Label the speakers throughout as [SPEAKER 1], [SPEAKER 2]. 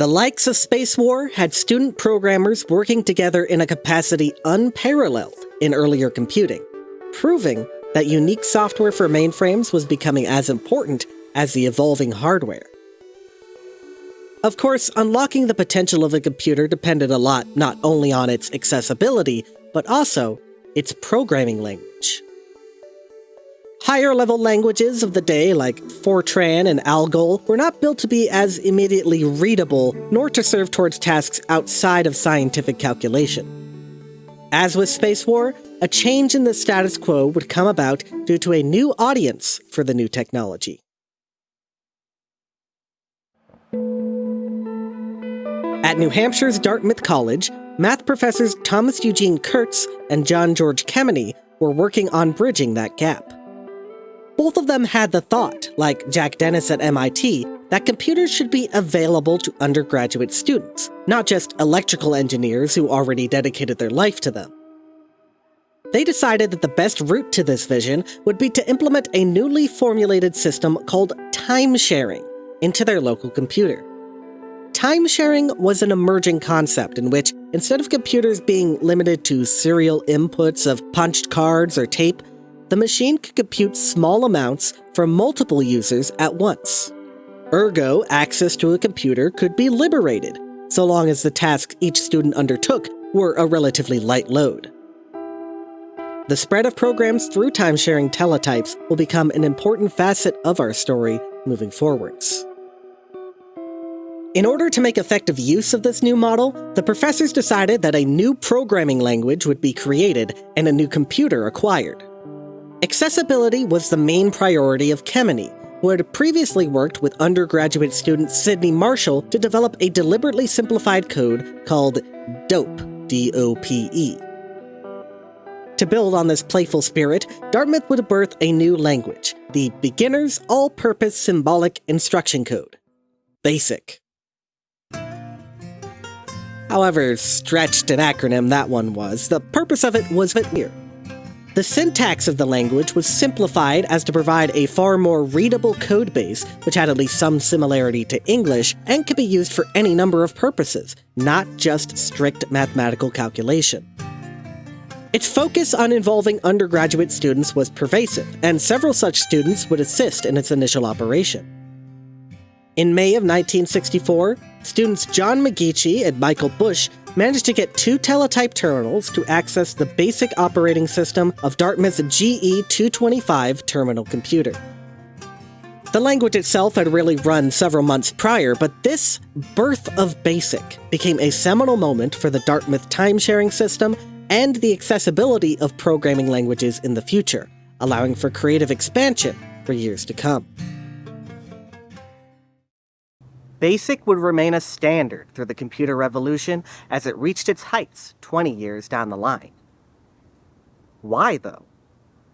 [SPEAKER 1] The likes of Space War had student programmers working together in a capacity unparalleled in earlier computing, proving that unique software for mainframes was becoming as important as the evolving hardware. Of course, unlocking the potential of a computer depended a lot not only on its accessibility, but also its programming language. Higher level languages of the day, like Fortran and Algol, were not built to be as immediately readable, nor to serve towards tasks outside of scientific calculation. As with Space War, a change in the status quo would come about due to a new audience for the new technology. At New Hampshire's Dartmouth College, math professors Thomas Eugene Kurtz and John George Kemeny were working on bridging that gap. Both of them had the thought, like Jack Dennis at MIT, that computers should be available to undergraduate students, not just electrical engineers who already dedicated their life to them. They decided that the best route to this vision would be to implement a newly formulated system called time sharing into their local computer. Time sharing was an emerging concept in which, instead of computers being limited to serial inputs of punched cards or tape, the machine could compute small amounts for multiple users at once. Ergo, access to a computer could be liberated, so long as the tasks each student undertook were a relatively light load. The spread of programs through time-sharing teletypes will become an important facet of our story moving forwards. In order to make effective use of this new model, the professors decided that a new programming language would be created and a new computer acquired. Accessibility was the main priority of Kemeny, who had previously worked with undergraduate student Sidney Marshall to develop a deliberately simplified code called DOPE, D-O-P-E. To build on this playful spirit, Dartmouth would birth a new language, the Beginner's All-Purpose Symbolic Instruction Code, BASIC. However stretched an acronym that one was, the purpose of it was clear. The syntax of the language was simplified as to provide a far more readable code base, which had at least some similarity to English and could be used for any number of purposes, not just strict mathematical calculation. Its focus on involving undergraduate students was pervasive, and several such students would assist in its initial operation. In May of 1964, students John McGeachie and Michael Busch managed to get two teletype terminals to access the basic operating system of Dartmouth's GE225 terminal computer. The language itself had really run several months prior, but this birth of BASIC became a seminal moment for the Dartmouth time-sharing system and the accessibility of programming languages in the future, allowing for creative expansion for years to come. BASIC would remain a standard through the computer revolution as it reached its heights 20 years down the line. Why, though?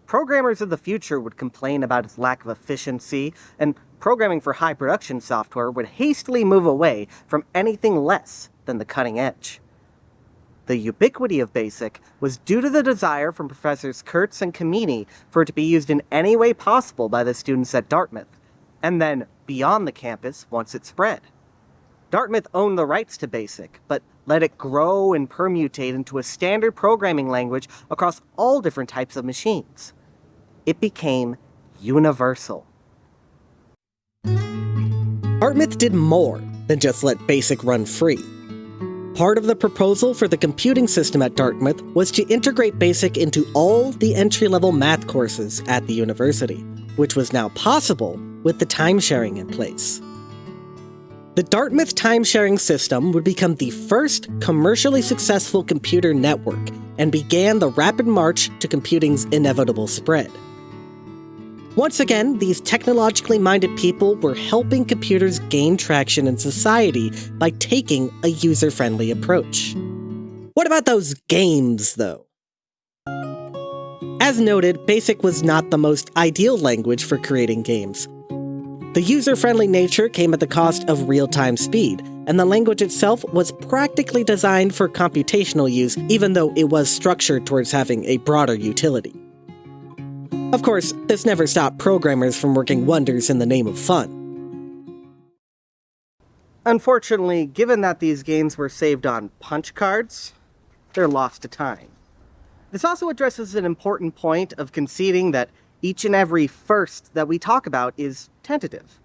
[SPEAKER 1] Programmers of the future would complain about its lack of efficiency, and programming for high production software would hastily move away from anything less than the cutting edge. The ubiquity of BASIC was due to the desire from Professors Kurtz and Kemeny for it to be used in any way possible by the students at Dartmouth, and then beyond the campus once it spread. Dartmouth owned the rights to BASIC, but let it grow and permutate into a standard programming language across all different types of machines. It became universal. Dartmouth did more than just let BASIC run free. Part of the proposal for the computing system at Dartmouth was to integrate BASIC into all the entry-level math courses at the university, which was now possible with the time-sharing in place. The Dartmouth time-sharing system would become the first commercially successful computer network and began the rapid march to computing's inevitable spread. Once again, these technologically minded people were helping computers gain traction in society by taking a user-friendly approach. What about those games, though? As noted, BASIC was not the most ideal language for creating games. The user-friendly nature came at the cost of real-time speed, and the language itself was practically designed for computational use even though it was structured towards having a broader utility. Of course, this never stopped programmers from working wonders in the name of fun. Unfortunately, given that these games were saved on punch cards, they're lost to time. This also addresses an important point of conceding that each and every first that we talk about is tentative.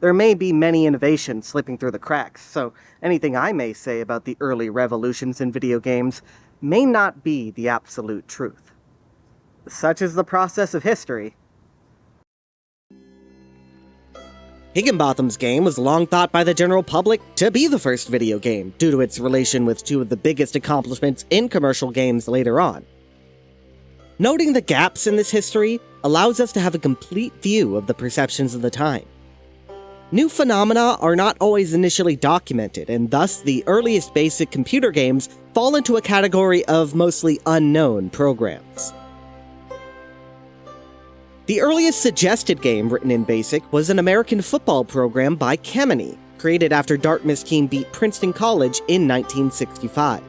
[SPEAKER 1] There may be many innovations slipping through the cracks, so anything I may say about the early revolutions in video games may not be the absolute truth. Such is the process of history. Higginbotham's game was long thought by the general public to be the first video game, due to its relation with two of the biggest accomplishments in commercial games later on. Noting the gaps in this history allows us to have a complete view of the perceptions of the time. New phenomena are not always initially documented, and thus the earliest basic computer games fall into a category of mostly unknown programs. The earliest suggested game written in BASIC was an American football program by Kemeny, created after Dartmouth team beat Princeton College in 1965.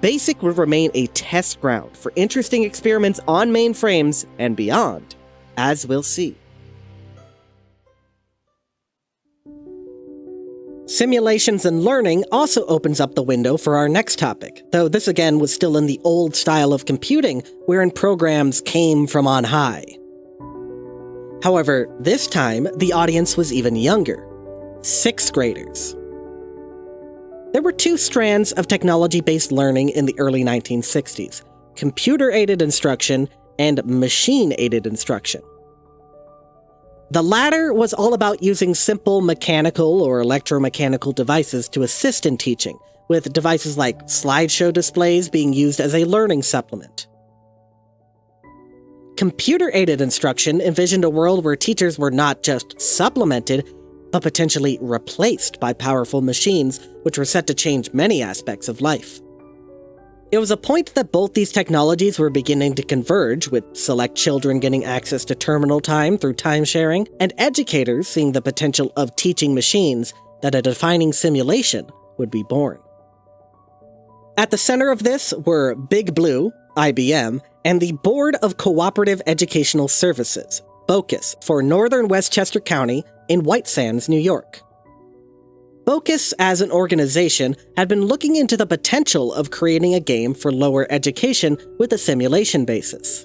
[SPEAKER 1] BASIC would remain a test ground for interesting experiments on mainframes and beyond, as we'll see. Simulations and learning also opens up the window for our next topic, though this again was still in the old style of computing, wherein programs came from on high. However, this time, the audience was even younger. Sixth graders. There were two strands of technology-based learning in the early 1960s, computer-aided instruction and machine-aided instruction. The latter was all about using simple mechanical or electromechanical devices to assist in teaching, with devices like slideshow displays being used as a learning supplement. Computer-aided instruction envisioned a world where teachers were not just supplemented, but potentially replaced by powerful machines which were set to change many aspects of life. It was a point that both these technologies were beginning to converge, with select children getting access to terminal time through time sharing, and educators seeing the potential of teaching machines that a defining simulation would be born. At the center of this were Big Blue, IBM, and the Board of Cooperative Educational Services, BOCES, for Northern Westchester County in White Sands, New York. BOCES, as an organization, had been looking into the potential of creating a game for lower education with a simulation basis.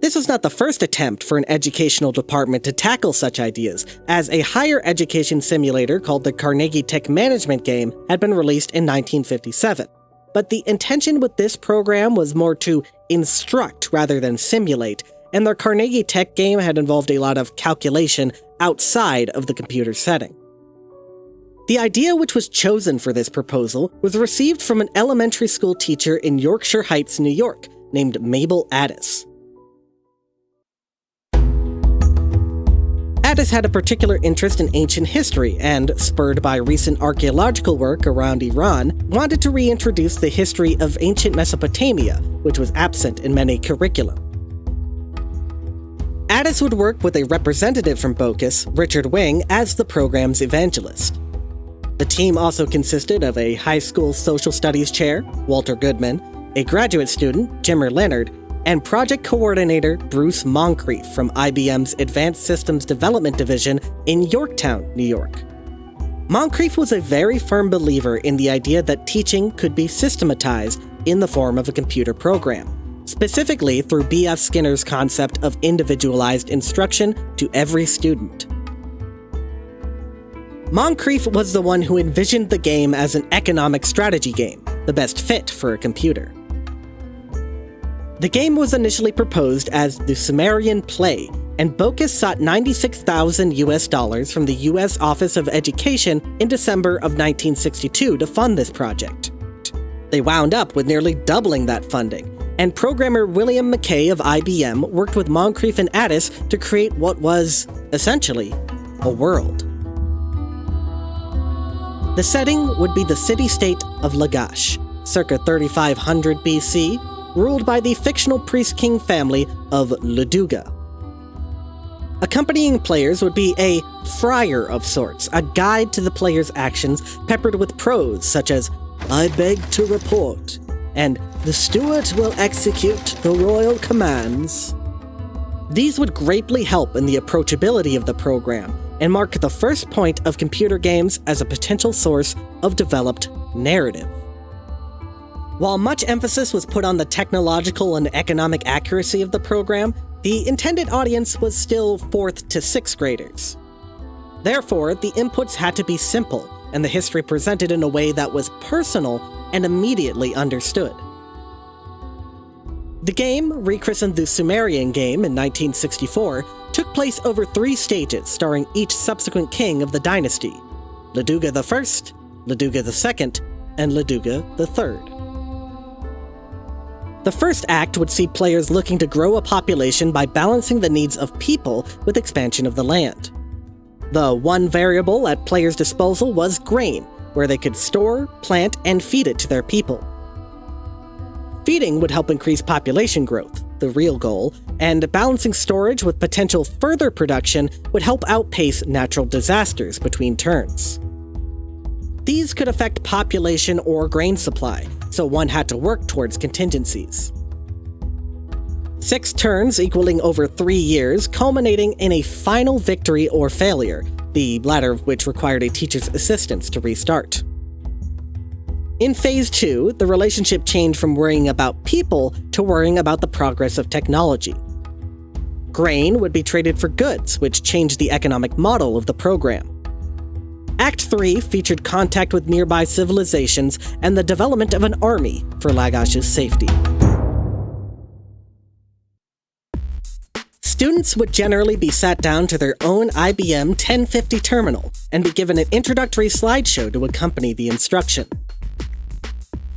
[SPEAKER 1] This was not the first attempt for an educational department to tackle such ideas, as a higher education simulator called the Carnegie Tech Management Game had been released in 1957. But the intention with this program was more to instruct rather than simulate, and the Carnegie Tech game had involved a lot of calculation outside of the computer setting. The idea which was chosen for this proposal was received from an elementary school teacher in Yorkshire Heights, New York, named Mabel Addis. Addis had a particular interest in ancient history and, spurred by recent archaeological work around Iran, wanted to reintroduce the history of ancient Mesopotamia, which was absent in many curricula. Addis would work with a representative from BOCES, Richard Wing, as the program's evangelist. The team also consisted of a high school social studies chair, Walter Goodman, a graduate student, Jimmer Leonard, and project coordinator Bruce Moncrief from IBM's Advanced Systems Development Division in Yorktown, New York. Moncrief was a very firm believer in the idea that teaching could be systematized in the form of a computer program, specifically through B.F. Skinner's concept of individualized instruction to every student. Moncrief was the one who envisioned the game as an economic strategy game, the best fit for a computer. The game was initially proposed as the Sumerian Play, and BOCES sought 96,000 US dollars from the US Office of Education in December of 1962 to fund this project. They wound up with nearly doubling that funding, and programmer William McKay of IBM worked with Moncrief and Addis to create what was, essentially, a world. The setting would be the city-state of Lagash, circa 3500 BC, ruled by the fictional priest-king family of Luduga. Accompanying players would be a friar of sorts, a guide to the player's actions peppered with prose such as, I beg to report, and the steward will execute the royal commands. These would greatly help in the approachability of the program, and mark the first point of computer games as a potential source of developed narrative. While much emphasis was put on the technological and economic accuracy of the program, the intended audience was still 4th to 6th graders. Therefore, the inputs had to be simple, and the history presented in a way that was personal and immediately understood. The game, rechristened the Sumerian game in 1964, took place over three stages starring each subsequent king of the dynasty Luduga I, Luduga II, and Luduga III. The first act would see players looking to grow a population by balancing the needs of people with expansion of the land. The one variable at players' disposal was grain, where they could store, plant, and feed it to their people. Feeding would help increase population growth, the real goal, and balancing storage with potential further production would help outpace natural disasters between turns. These could affect population or grain supply, so one had to work towards contingencies. Six turns equaling over three years, culminating in a final victory or failure, the latter of which required a teacher's assistance to restart. In Phase 2, the relationship changed from worrying about people to worrying about the progress of technology. Grain would be traded for goods, which changed the economic model of the program. Act 3 featured contact with nearby civilizations and the development of an army for Lagash's safety. Students would generally be sat down to their own IBM 1050 terminal and be given an introductory slideshow to accompany the instruction.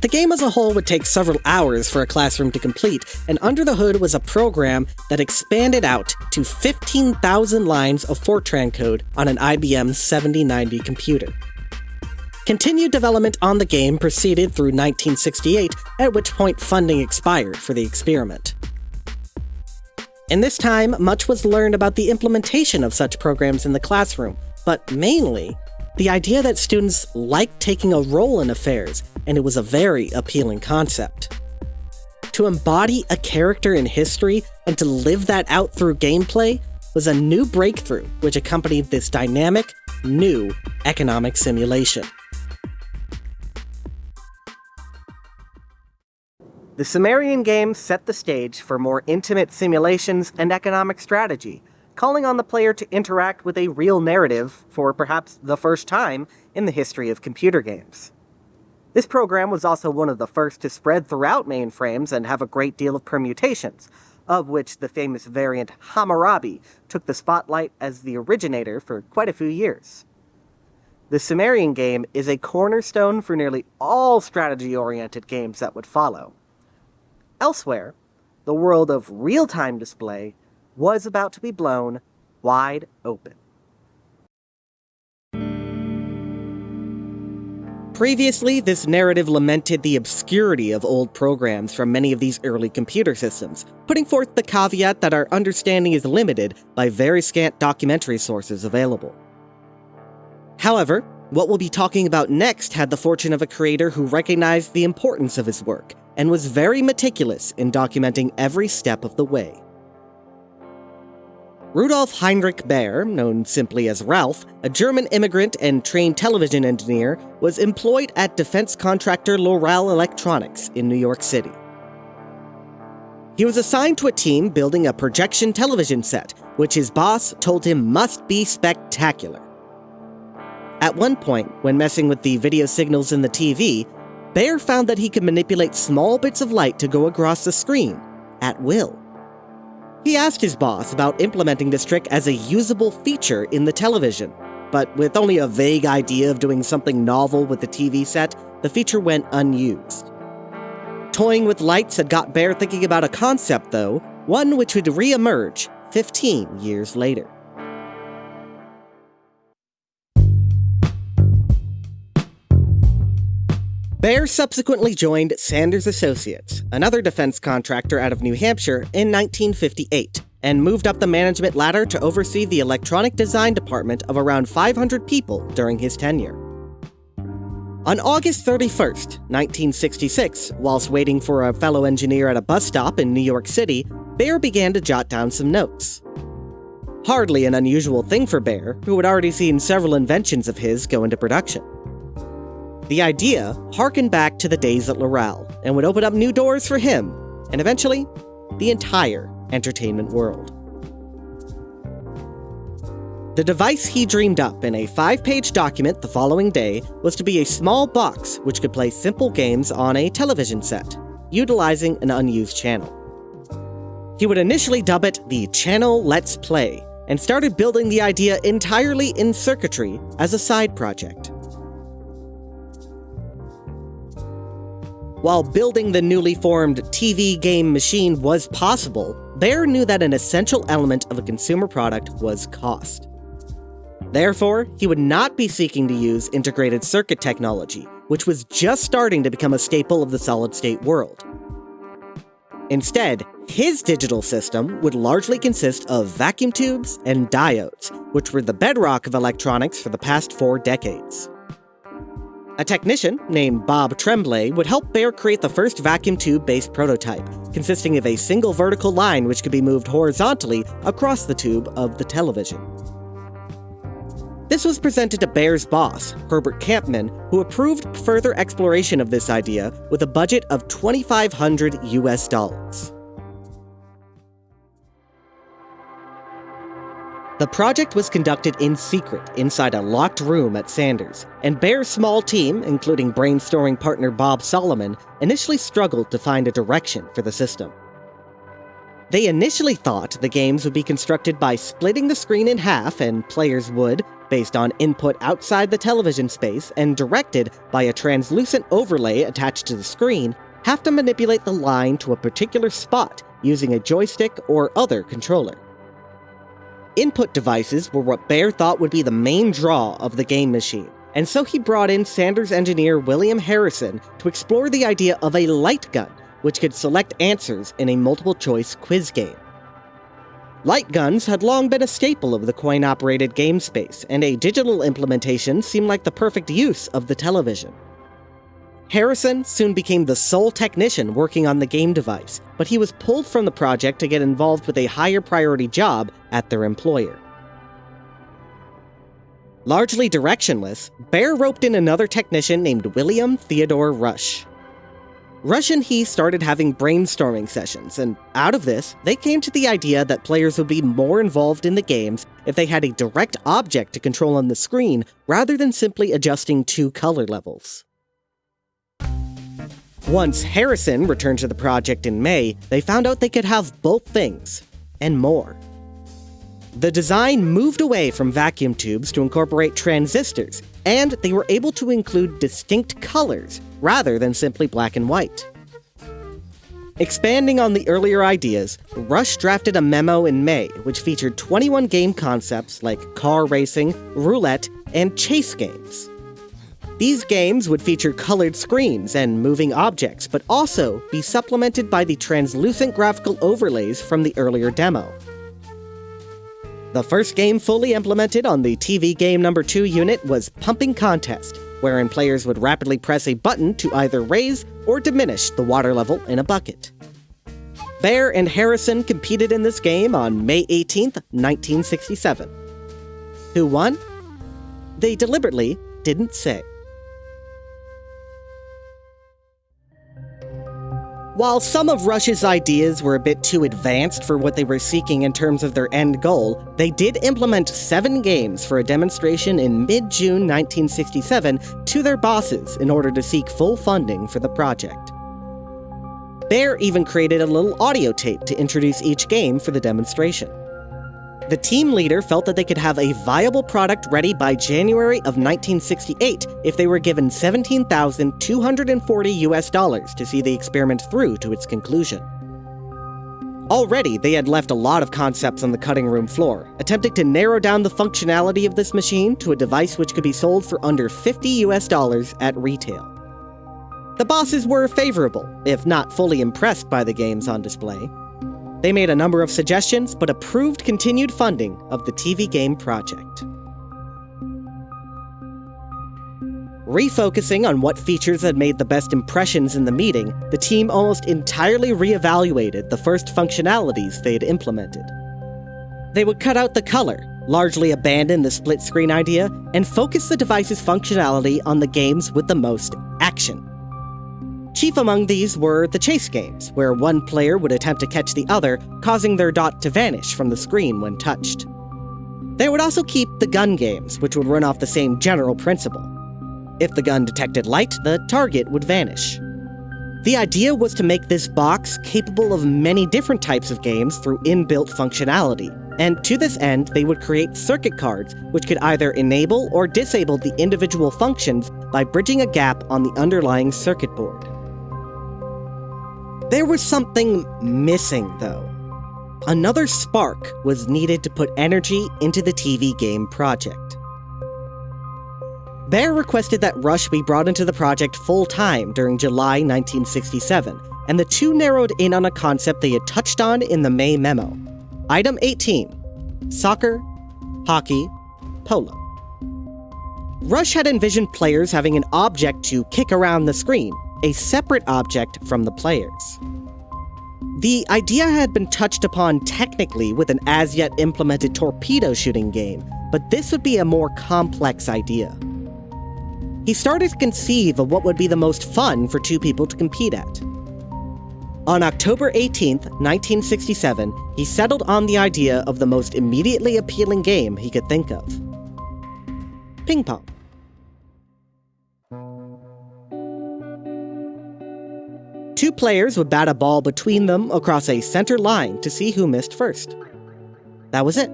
[SPEAKER 1] The game as a whole would take several hours for a classroom to complete, and under the hood was a program that expanded out to 15,000 lines of Fortran code on an IBM 7090 computer. Continued development on the game proceeded through 1968, at which point funding expired for the experiment. In this time, much was learned about the implementation of such programs in the classroom, but mainly, the idea that students liked taking a role in affairs and it was a very appealing concept. To embody a character in history and to live that out through gameplay was a new breakthrough which accompanied this dynamic, new economic simulation. The Sumerian game set the stage for more intimate simulations and economic strategy, calling on the player to interact with a real narrative for perhaps the first time in the history of computer games. This program was also one of the first to spread throughout mainframes and have a great deal of permutations, of which the famous variant Hammurabi took the spotlight as the originator for quite a few years. The Sumerian game is a cornerstone for nearly all strategy-oriented games that would follow. Elsewhere, the world of real-time display was about to be blown wide open. Previously, this narrative lamented the obscurity of old programs from many of these early computer systems, putting forth the caveat that our understanding is limited by very scant documentary sources available. However, what we'll be talking about next had the fortune of a creator who recognized the importance of his work and was very meticulous in documenting every step of the way. Rudolf Heinrich Baer, known simply as Ralph, a German immigrant and trained television engineer, was employed at defense contractor Loral Electronics in New York City. He was assigned to a team building a projection television set, which his boss told him must be spectacular. At one point, when messing with the video signals in the TV, Baer found that he could manipulate small bits of light to go across the screen, at will. He asked his boss about implementing this trick as a usable feature in the television, but with only a vague idea of doing something novel with the TV set, the feature went unused. Toying with lights had got Baer thinking about a concept, though, one which would re-emerge 15 years later. Baer subsequently joined Sanders Associates, another defense contractor out of New Hampshire, in 1958, and moved up the management ladder to oversee the electronic design department of around 500 people during his tenure. On August 31st, 1966, whilst waiting for a fellow engineer at a bus stop in New York City, Baer began to jot down some notes. Hardly an unusual thing for Baer, who had already seen several inventions of his go into production. The idea harkened back to the days at Loral and would open up new doors for him, and eventually, the entire entertainment world. The device he dreamed up in a five page document the following day was to be a small box which could play simple games on a television set, utilizing an unused channel. He would initially dub it the Channel Let's Play, and started building the idea entirely in circuitry as a side project. While building the newly formed TV game machine was possible, Baer knew that an essential element of a consumer product was cost. Therefore, he would not be seeking to use integrated circuit technology, which was just starting to become a staple of the solid state world. Instead, his digital system would largely consist of vacuum tubes and diodes, which were the bedrock of electronics for the past four decades. A technician named Bob Tremblay would help Baer create the first vacuum tube based prototype, consisting of a single vertical line which could be moved horizontally across the tube of the television. This was presented to Baer's boss, Herbert Campman, who approved further exploration of this idea with a budget of 2500 US dollars. The project was conducted in secret inside a locked room at Sanders, and Baer's small team, including brainstorming partner Bob Solomon, initially struggled to find a direction for the system. They initially thought the games would be constructed by splitting the screen in half and players would, based on input outside the television space and directed by a translucent overlay attached to the screen, have to manipulate the line to a particular spot using a joystick or other controller. Input devices were what Baer thought would be the main draw of the game machine, and so he brought in Sanders engineer William Harrison to explore the idea of a light gun, which could select answers in a multiple choice quiz game. Light guns had long been a staple of the coin operated game space, and a digital implementation seemed like the perfect use of the television. Harrison soon became the sole technician working on the game device, but he was pulled from the project to get involved with a higher priority job at their employer. Largely directionless, Baer roped in another technician named William Theodore Rusch. Rusch and he started having brainstorming sessions, and out of this, they came to the idea that players would be more involved in the games if they had a direct object to control on the screen rather than simply adjusting two color levels. Once Harrison returned to the project in May, they found out they could have both things, and more. The design moved away from vacuum tubes to incorporate transistors, and they were able to include distinct colors rather than simply black and white. Expanding on the earlier ideas, Rusch drafted a memo in May which featured 21 game concepts like car racing, roulette, and chase games. These games would feature colored screens and moving objects, but also be supplemented by the translucent graphical overlays from the earlier demo. The first game fully implemented on the TV Game Number 2 unit was Pumping Contest, wherein players would rapidly press a button to either raise or diminish the water level in a bucket. Baer and Harrison competed in this game on May 18, 1967. Who won? They deliberately didn't say. While some of Rusch's ideas were a bit too advanced for what they were seeking in terms of their end goal, they did implement seven games for a demonstration in mid June 1967 to their bosses in order to seek full funding for the project. Baer even created a little audio tape to introduce each game for the demonstration. The team leader felt that they could have a viable product ready by January of 1968 if they were given 17,240 US dollars to see the experiment through to its conclusion. Already, they had left a lot of concepts on the cutting room floor, attempting to narrow down the functionality of this machine to a device which could be sold for under 50 US dollars at retail. The bosses were favorable, if not fully impressed by the games on display, they made a number of suggestions, but approved continued funding of the TV game project. Refocusing on what features had made the best impressions in the meeting, the team almost entirely reevaluated the first functionalities they had implemented. they would cut out the color, largely abandon the split screen idea, and focus the device's functionality on the games with the most action. Chief among these were the chase games, where one player would attempt to catch the other, causing their dot to vanish from the screen when touched. They would also keep the gun games, which would run off the same general principle. If the gun detected light, the target would vanish. The idea was to make this box capable of many different types of games through inbuilt functionality, and to this end, they would create circuit cards which could either enable or disable the individual functions by bridging a gap on the underlying circuit board. There was something missing, though. Another spark was needed to put energy into the TV game project. Baer requested that Rusch be brought into the project full time during July 1967, and the two narrowed in on a concept they had touched on in the May memo. Item 18 Soccer, Hockey, Polo. Rusch had envisioned players having an object to kick around the screen, a separate object from the players. The idea had been touched upon technically with an as yet implemented torpedo shooting game, but this would be a more complex idea. He started to conceive of what would be the most fun for two people to compete at. On October 18, 1967, he settled on the idea of the most immediately appealing game he could think of ping pong. Two players would bat a ball between them across a center line to see who missed first. That was it.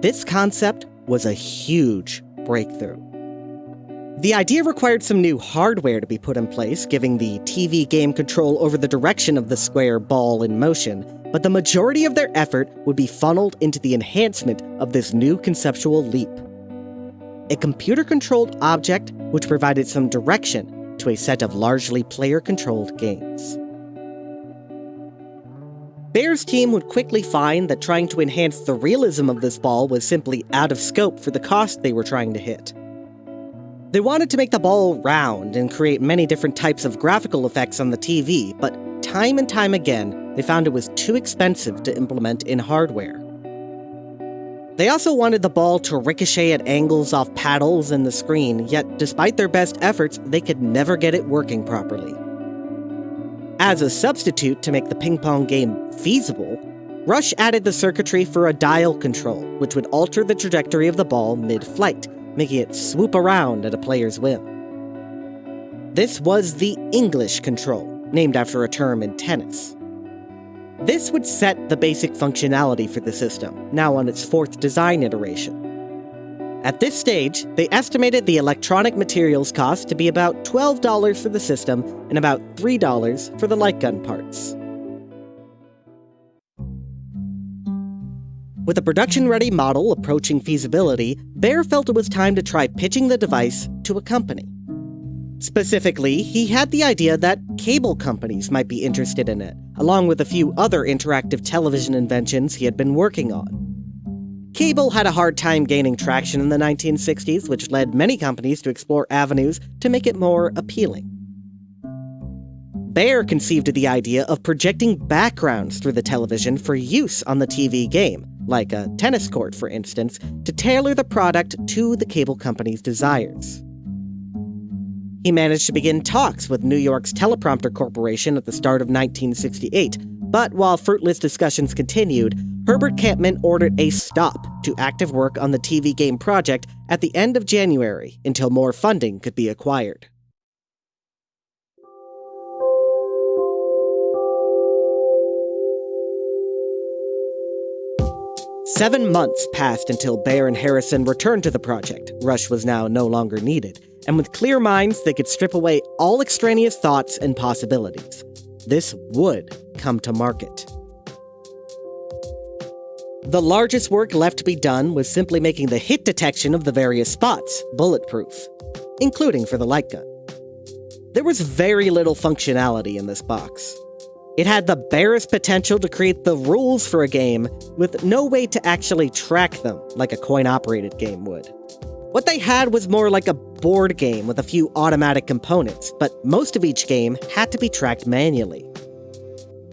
[SPEAKER 1] This concept was a huge breakthrough. The idea required some new hardware to be put in place, giving the TV game control over the direction of the square ball in motion, but the majority of their effort would be funneled into the enhancement of this new conceptual leap. A computer controlled object which provided some direction to a set of largely player controlled games. Baer's team would quickly find that trying to enhance the realism of this ball was simply out of scope for the cost they were trying to hit. They wanted to make the ball round and create many different types of graphical effects on the TV, but time and time again, they found it was too expensive to implement in hardware. They also wanted the ball to ricochet at angles off paddles and the screen, yet despite their best efforts, they could never get it working properly. As a substitute to make the ping pong game feasible, Rusch added the circuitry for a dial control, which would alter the trajectory of the ball mid flight, making it swoop around at a player's whim. This was the English control, named after a term in tennis. This would set the basic functionality for the system, now on its fourth design iteration. At this stage, they estimated the electronic materials cost to be about $12 for the system and about $3 for the light gun parts. With a production ready model approaching feasibility, Baer felt it was time to try pitching the device to a company. Specifically, he had the idea that cable companies might be interested in it, along with a few other interactive television inventions he had been working on. Cable had a hard time gaining traction in the 1960s, which led many companies to explore avenues to make it more appealing. Baer conceived of the idea of projecting backgrounds through the television for use on the TV game, like a tennis court, for instance, to tailor the product to the cable company's desires. He managed to begin talks with New York's Teleprompter Corporation at the start of 1968, but while fruitless discussions continued, Herbert Campman ordered a stop to active work on the TV game project at the end of January until more funding could be acquired. Seven months passed until Baer and Harrison returned to the project. Rusch was now no longer needed, and with clear minds, they could strip away all extraneous thoughts and possibilities. This would come to market. The largest work left to be done was simply making the hit detection of the various spots bulletproof, including for the light gun. There was very little functionality in this box. It had the barest potential to create the rules for a game, with no way to actually track them like a coin operated game would. What they had was more like a board game with a few automatic components, but most of each game had to be tracked manually.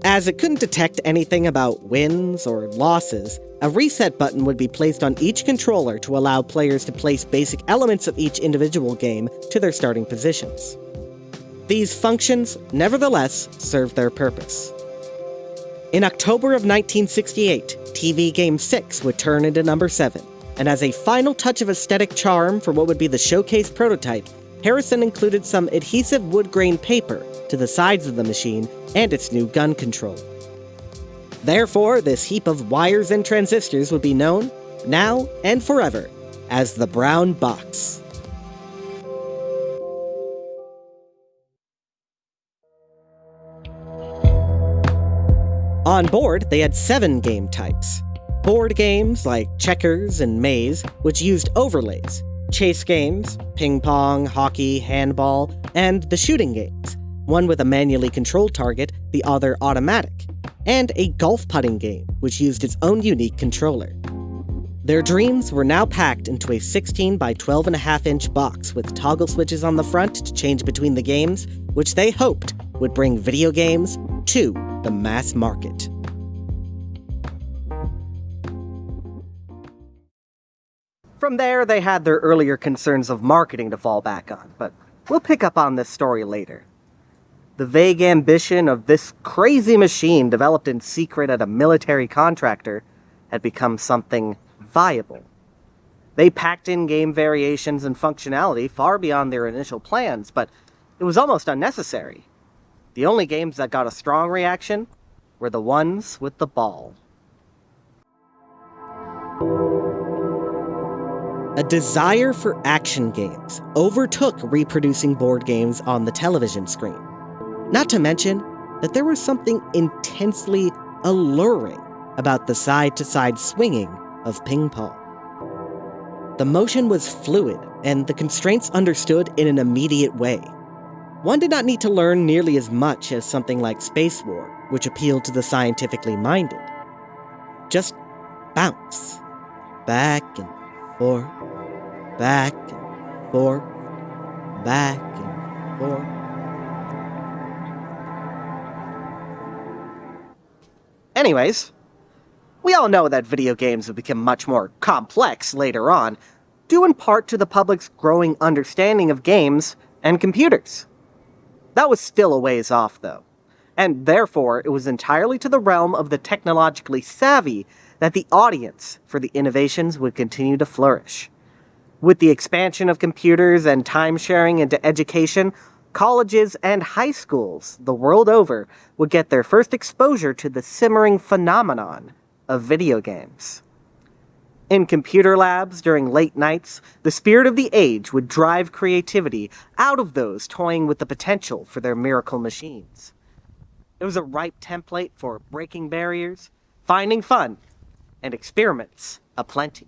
[SPEAKER 1] As it couldn't detect anything about wins or losses, a reset button would be placed on each controller to allow players to place basic elements of each individual game to their starting positions. These functions, nevertheless, served their purpose. In October of 1968, TV Game 6 would turn into number 7, and as a final touch of aesthetic charm for what would be the showcase prototype, Harrison included some adhesive wood grain paper to the sides of the machine and its new gun control. Therefore, this heap of wires and transistors would be known, now and forever, as the Brown Box. On board, they had seven game types. Board games like checkers and maze, which used overlays, chase games, ping pong, hockey, handball, and the shooting games, one with a manually controlled target, the other automatic, and a golf putting game, which used its own unique controller. Their dreams were now packed into a 16 by 12.5 inch box with toggle switches on the front to change between the games, which they hoped would bring video games to the mass market. From there, they had their earlier concerns of marketing to fall back on, but we'll pick up on this story later. The vague ambition of this crazy machine developed in secret at a military contractor had become something viable. They packed in game variations and functionality far beyond their initial plans, but it was almost unnecessary. The only games that got a strong reaction were the ones with the ball. A desire for action games overtook reproducing board games on the television screen. Not to mention that there was something intensely alluring about the side to side swinging of ping pong. The motion was fluid and the constraints understood in an immediate way. One did not need to learn nearly as much as something like Space War, which appealed to the scientifically minded. Just bounce. Back and forth, back and forth, back and forth. Anyways, we all know that video games have become much more complex later on, due in part to the public's growing understanding of games and computers. That was still a ways off, though, and therefore it was entirely to the realm of the technologically savvy that the audience for the innovations would continue to flourish. With the expansion of computers and time sharing into education, colleges and high schools the world over would get their first exposure to the simmering phenomenon of video games. In computer labs during late nights, the spirit of the age would drive creativity out of those toying with the potential for their miracle machines. It was a ripe template for breaking barriers, finding fun, and experiments aplenty.